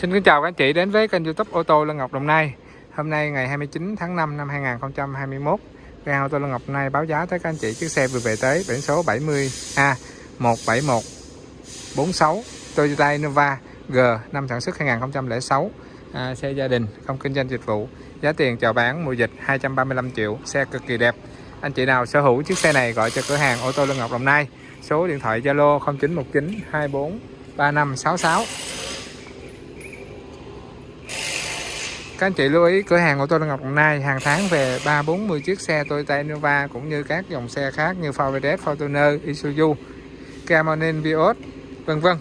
Xin kính chào các anh chị đến với kênh youtube ô tô Lân Ngọc Đồng Nai. Hôm nay ngày 29 tháng 5 năm 2021 Cửa ô tô Lân Ngọc Đồng Nai báo giá tới các anh chị chiếc xe vừa về tới biển số 70A 17146 Toyota Innova G năm sản xuất 2006 à, Xe gia đình không kinh doanh dịch vụ. Giá tiền chào bán mùa dịch 235 triệu Xe cực kỳ đẹp. Anh chị nào sở hữu chiếc xe này gọi cho cửa hàng ô tô Lân Ngọc Đồng Nai. Số điện thoại Zalo 0919 24 3566 Các anh chị lưu ý cửa hàng ô tô Lân Ngọc Đồng Nai hàng tháng về 3 40 chiếc xe Toyota Innova cũng như các dòng xe khác như Ford Fortuner, Isuzu, Kia Morning Vios, vân vân.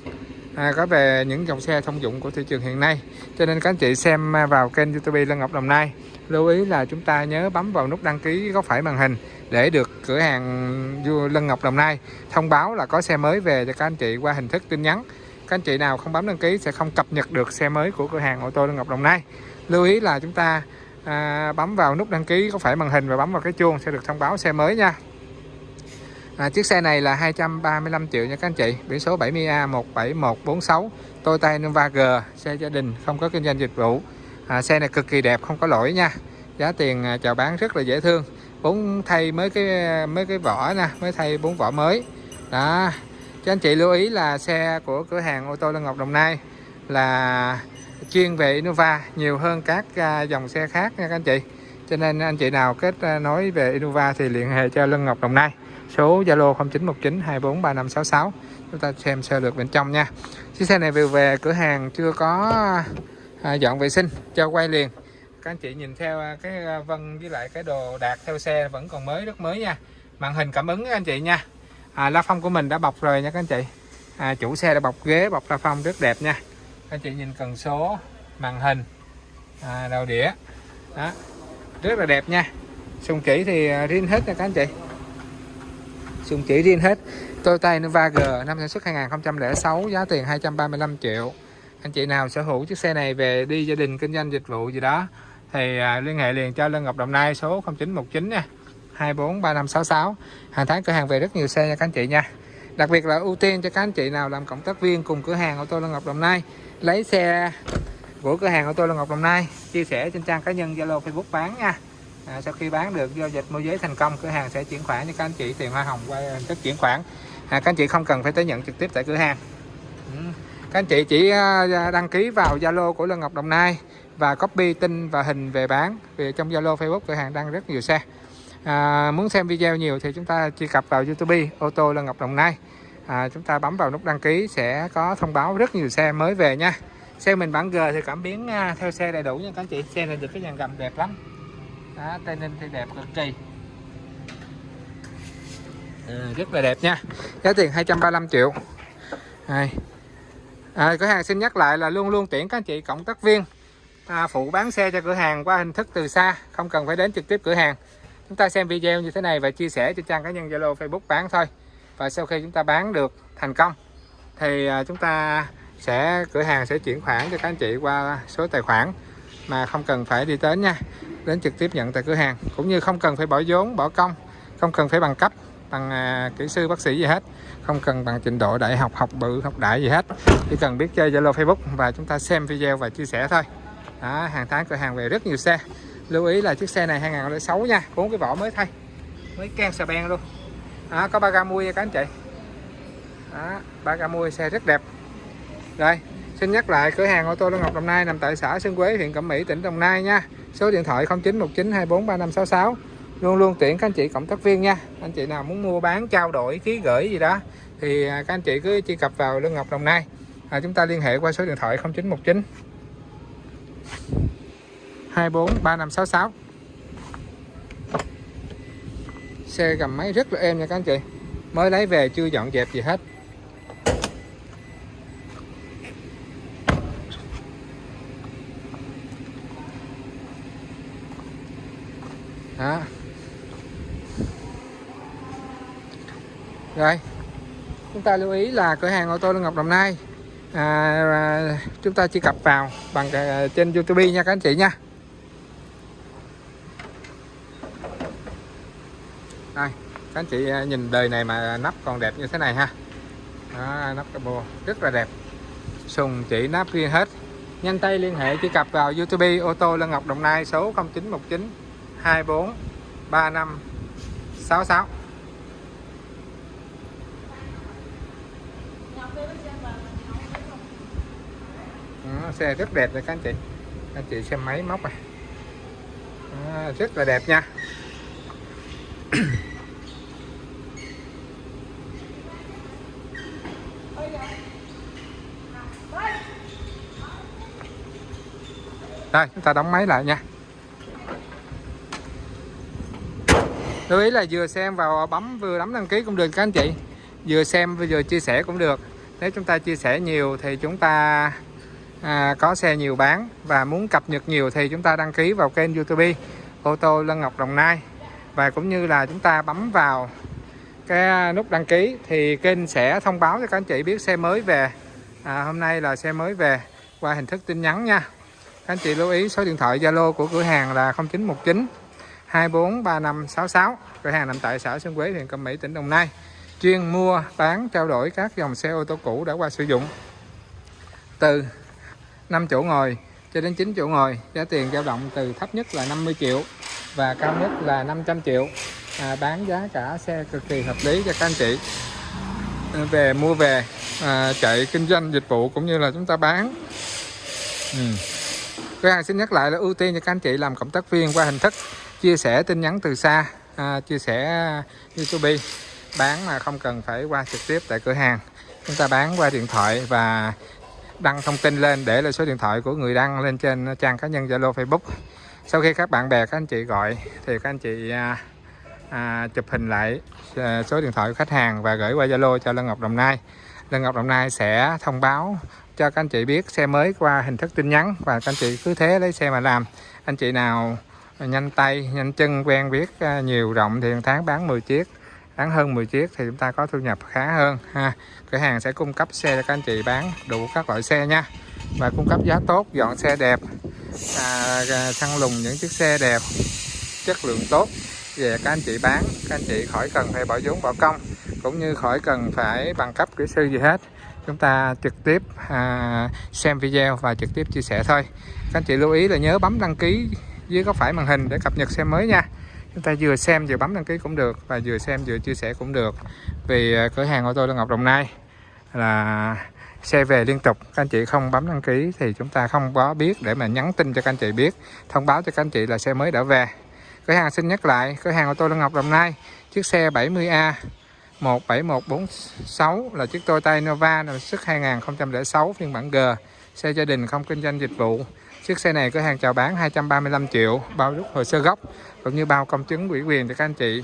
À, có về những dòng xe thông dụng của thị trường hiện nay. Cho nên các anh chị xem vào kênh YouTube Lân Ngọc Đồng Nai. Lưu ý là chúng ta nhớ bấm vào nút đăng ký góc phải màn hình để được cửa hàng Lân Ngọc Đồng Nai thông báo là có xe mới về cho các anh chị qua hình thức tin nhắn. Các anh chị nào không bấm đăng ký sẽ không cập nhật được xe mới của cửa hàng ô tô Lân Ngọc Đồng Nai lưu ý là chúng ta à, bấm vào nút đăng ký có phải màn hình và bấm vào cái chuông sẽ được thông báo xe mới nha. À, chiếc xe này là 235 triệu nha các anh chị. Biển số 70A 17146 Toyota Innova G xe gia đình không có kinh doanh dịch vụ. À, xe này cực kỳ đẹp không có lỗi nha. Giá tiền à, chào bán rất là dễ thương. Bốn thay mới cái mới cái vỏ nè mới thay bốn vỏ mới. Đó. Cho anh chị lưu ý là xe của cửa hàng ô tô Lân Ngọc Đồng Nai là chuyên về Innova nhiều hơn các à, dòng xe khác nha các anh chị. Cho nên anh chị nào kết à, nối về Innova thì liên hệ cho Lân Ngọc Đồng Nai. Số Zalo 0919 243566 chúng ta xem sơ lược bên trong nha. Chiếc xe này vừa về cửa hàng chưa có à, dọn vệ sinh cho quay liền. Các anh chị nhìn theo à, cái vân với lại cái đồ đạc theo xe vẫn còn mới rất mới nha. Màn hình cảm ứng các anh chị nha. À, la phong của mình đã bọc rồi nha các anh chị. À, chủ xe đã bọc ghế bọc la phong rất đẹp nha anh chị nhìn cần số màn hình à, đầu đĩa. Đó rất là đẹp nha. Sùng chỉ thì à, riêng hết nha các anh chị. Sùng chỉ riêng hết. Toyota Innova G năm sản xuất 2006 giá tiền 235 triệu. Anh chị nào sở hữu chiếc xe này về đi gia đình kinh doanh dịch vụ gì đó thì à, liên hệ liền cho Lân Ngọc Đồng Nai số 0919 nha. 243566 hàng tháng cửa hàng về rất nhiều xe nha các anh chị nha. Đặc biệt là ưu tiên cho các anh chị nào làm cộng tác viên cùng cửa hàng ô tô Lân Ngọc Đồng Nai lấy xe của cửa hàng ô tô là Ngọc Đồng Nai chia sẻ trên trang cá nhân Zalo Facebook bán nha. À, sau khi bán được giao dịch môi giới thành công cửa hàng sẽ chuyển khoản cho các anh chị tiền hoa hồng qua à, hình thức chuyển khoản. À, các anh chị không cần phải tới nhận trực tiếp tại cửa hàng. Ừ. các anh chị chỉ à, à, đăng ký vào Zalo của Lân Ngọc Đồng Nai và copy tin và hình về bán vì trong Zalo Facebook cửa hàng đăng rất nhiều xe. À, muốn xem video nhiều thì chúng ta truy cập vào YouTube ô tô Lân Ngọc Đồng Nai à, chúng ta bấm vào nút đăng ký sẽ có thông báo rất nhiều xe mới về nha. Xe mình bản G thì cảm biến à, theo xe đầy đủ nha các anh chị. Xe này được cái dàn gầm đẹp lắm. Đó, tây ninh thì đẹp cực kỳ. Ừ, rất là đẹp nha. Giá tiền 235 triệu. Đây. À, cửa hàng xin nhắc lại là luôn luôn tuyển các anh chị cộng tác viên. À, phụ bán xe cho cửa hàng qua hình thức từ xa không cần phải đến trực tiếp cửa hàng. Chúng ta xem video như thế này và chia sẻ trên trang cá nhân Zalo Facebook bán thôi và sau khi chúng ta bán được thành công thì à, chúng ta sẽ cửa hàng sẽ chuyển khoản cho các anh chị qua số tài khoản mà không cần phải đi đến nha đến trực tiếp nhận tại cửa hàng. Cũng như không cần phải bỏ vốn bỏ công không cần phải bằng cấp bằng à, kỹ sư bác sĩ gì hết không cần bằng trình độ đại học học bự học đại gì hết. Chỉ cần biết chơi Zalo Facebook và chúng ta xem video và chia sẻ thôi. Đó, hàng tháng cửa hàng về rất nhiều xe. Lưu ý là chiếc xe này 2006 nha bốn cái vỏ mới thay mới can xà beng luôn đó, có ba ga mui nha các anh chị. Đó, ba ga mui xe rất đẹp. Rồi xin nhắc lại cửa hàng ô tô Lân Ngọc Đồng Nai nằm tại xã Sơn Quế huyện Cẩm Mỹ tỉnh Đồng Nai nha. Số điện thoại 0919243566 luôn luôn tuyển các anh chị cộng tác viên nha. Anh chị nào muốn mua bán trao đổi ký gửi gì đó thì à, các anh chị cứ truy cập vào Lương Ngọc Đồng Nai. À, chúng ta liên hệ qua số điện thoại 0919 243566 xe gầm máy rất là êm nha các anh chị. Mới lấy về chưa dọn dẹp gì hết. Đó. Rồi. Chúng ta lưu ý là cửa hàng ô tô Lương Ngọc Đồng Nai. À, à, chúng ta truy cập vào bằng à, trên YouTube nha các anh chị nha. Đây các anh chị à, nhìn đời này mà nắp còn đẹp như thế này ha. Đó, nắp cabo rất là đẹp. Sùng chỉ nắp riêng hết. Nhanh tay liên hệ truy cập vào YouTube ô tô Lân Ngọc Đồng Nai số 0919 24 35 66 Đó, xe rất đẹp rồi các anh chị. Anh chị xem máy móc này. À, rất là đẹp nha. Rồi chúng ta đóng máy lại nha. Lưu ý là vừa xem vào bấm vừa bấm đăng ký cũng được các anh chị. Vừa xem vừa chia sẻ cũng được. Nếu chúng ta chia sẻ nhiều thì chúng ta à, có xe nhiều bán. Và muốn cập nhật nhiều thì chúng ta đăng ký vào kênh youtube ô tô Lân Ngọc Đồng Nai. Và cũng như là chúng ta bấm vào cái nút đăng ký thì kênh sẽ thông báo cho các anh chị biết xe mới về. À, hôm nay là xe mới về qua hình thức tin nhắn nha anh chị lưu ý số điện thoại Zalo của cửa hàng là 0919 243566 cửa hàng nằm tại xã Xuân Quế huyện Cẩm Mỹ tỉnh Đồng Nai. Chuyên mua bán trao đổi các dòng xe ô tô cũ đã qua sử dụng. Từ 5 chỗ ngồi cho đến 9 chỗ ngồi giá tiền dao động từ thấp nhất là 50 triệu và cao nhất là 500 triệu. À, bán giá cả xe cực kỳ hợp lý cho các anh chị. À, về mua về à, chạy kinh doanh dịch vụ cũng như là chúng ta bán. Ừ cửa hàng xin nhắc lại là ưu tiên cho các anh chị làm cộng tác viên qua hình thức chia sẻ tin nhắn từ xa à, chia sẻ YouTube. Bán mà không cần phải qua trực tiếp tại cửa hàng. Chúng ta bán qua điện thoại và đăng thông tin lên để là số điện thoại của người đăng lên trên trang cá nhân Zalo Facebook. Sau khi các bạn bè các anh chị gọi thì các anh chị à, à, chụp hình lại à, số điện thoại của khách hàng và gửi qua Zalo cho Lân Ngọc Đồng Nai. Lân Ngọc Đồng Nai sẽ thông báo cho các anh chị biết xe mới qua hình thức tin nhắn và các anh chị cứ thế lấy xe mà làm. Anh chị nào nhanh tay nhanh chân quen biết à, nhiều rộng thì tháng bán 10 chiếc bán hơn 10 chiếc thì chúng ta có thu nhập khá hơn ha. Cửa hàng sẽ cung cấp xe cho các anh chị bán đủ các loại xe nha. Và cung cấp giá tốt dọn xe đẹp à, à săn lùng những chiếc xe đẹp chất lượng tốt về các anh chị bán các anh chị khỏi cần phải bỏ vốn bỏ công cũng như khỏi cần phải bằng cấp kỹ sư gì hết. Chúng ta trực tiếp à, xem video và trực tiếp chia sẻ thôi. Các anh chị lưu ý là nhớ bấm đăng ký dưới góc phải màn hình để cập nhật xe mới nha. Chúng ta vừa xem vừa bấm đăng ký cũng được và vừa xem vừa chia sẻ cũng được. Vì à, cửa hàng ô tô Lê Ngọc Đồng Nai là xe về liên tục. Các anh chị không bấm đăng ký thì chúng ta không có biết để mà nhắn tin cho các anh chị biết. Thông báo cho các anh chị là xe mới đã về. Cửa hàng xin nhắc lại cửa hàng ô tô Lê Ngọc Đồng Nai chiếc xe 70A 17146 là chiếc Toyota Innova năm xuất 2006 phiên bản G. Xe gia đình không kinh doanh dịch vụ. Chiếc xe này cửa hàng chào bán 235 triệu bao rút hồ sơ gốc cũng như bao công chứng ủy quyền cho các anh chị.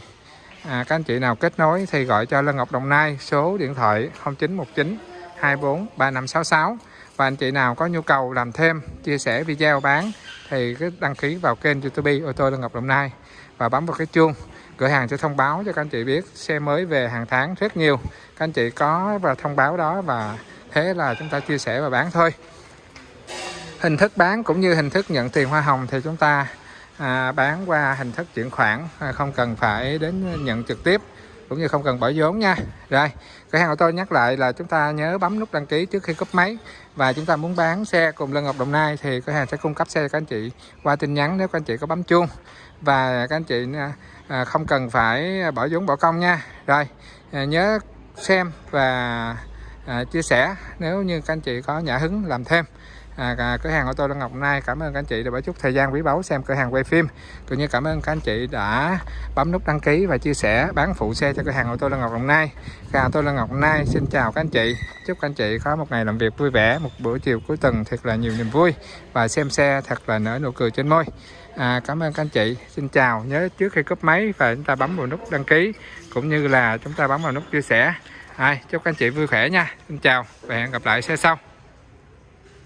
À, các anh chị nào kết nối thì gọi cho Lân Ngọc Đồng Nai số điện thoại 0919 24 3566 và anh chị nào có nhu cầu làm thêm chia sẻ video bán thì cứ đăng ký vào kênh YouTube ô tô Lân Ngọc Đồng Nai và bấm vào cái chuông cửa hàng sẽ thông báo cho các anh chị biết xe mới về hàng tháng rất nhiều. Các anh chị có và thông báo đó và thế là chúng ta chia sẻ và bán thôi. Hình thức bán cũng như hình thức nhận tiền hoa hồng thì chúng ta à, bán qua hình thức chuyển khoản à, không cần phải đến nhận trực tiếp cũng như không cần bỏ vốn nha. Rồi cửa hàng ô tô nhắc lại là chúng ta nhớ bấm nút đăng ký trước khi cúp máy và chúng ta muốn bán xe cùng Lân Ngọc Đồng Nai thì cửa hàng sẽ cung cấp xe cho các anh chị qua tin nhắn nếu các anh chị có bấm chuông. Và các anh chị à, à, không cần phải bỏ vốn bỏ công nha. Rồi à, nhớ xem và à, chia sẻ nếu như các anh chị có nhã hứng làm thêm. À, à, cửa hàng ô tô Lân Ngọc Nay cảm ơn các anh chị đã bỏ chút thời gian quý báu xem cửa hàng quay phim. Cũng như cảm ơn các anh chị đã bấm nút đăng ký và chia sẻ bán phụ xe cho cửa hàng ô tô Lân Ngọc Đồng Nai. Cửa hàng ô tô Lân Ngọc Nai xin chào các anh chị. Chúc các anh chị có một ngày làm việc vui vẻ một buổi chiều cuối tuần thật là nhiều niềm vui và xem xe thật là nở nụ cười trên môi. À, cảm ơn các anh chị. Xin chào. Nhớ trước khi cúp máy và chúng ta bấm vào nút đăng ký cũng như là chúng ta bấm vào nút chia sẻ. À, chúc các anh chị vui khỏe nha. Xin chào và hẹn gặp lại xe sau.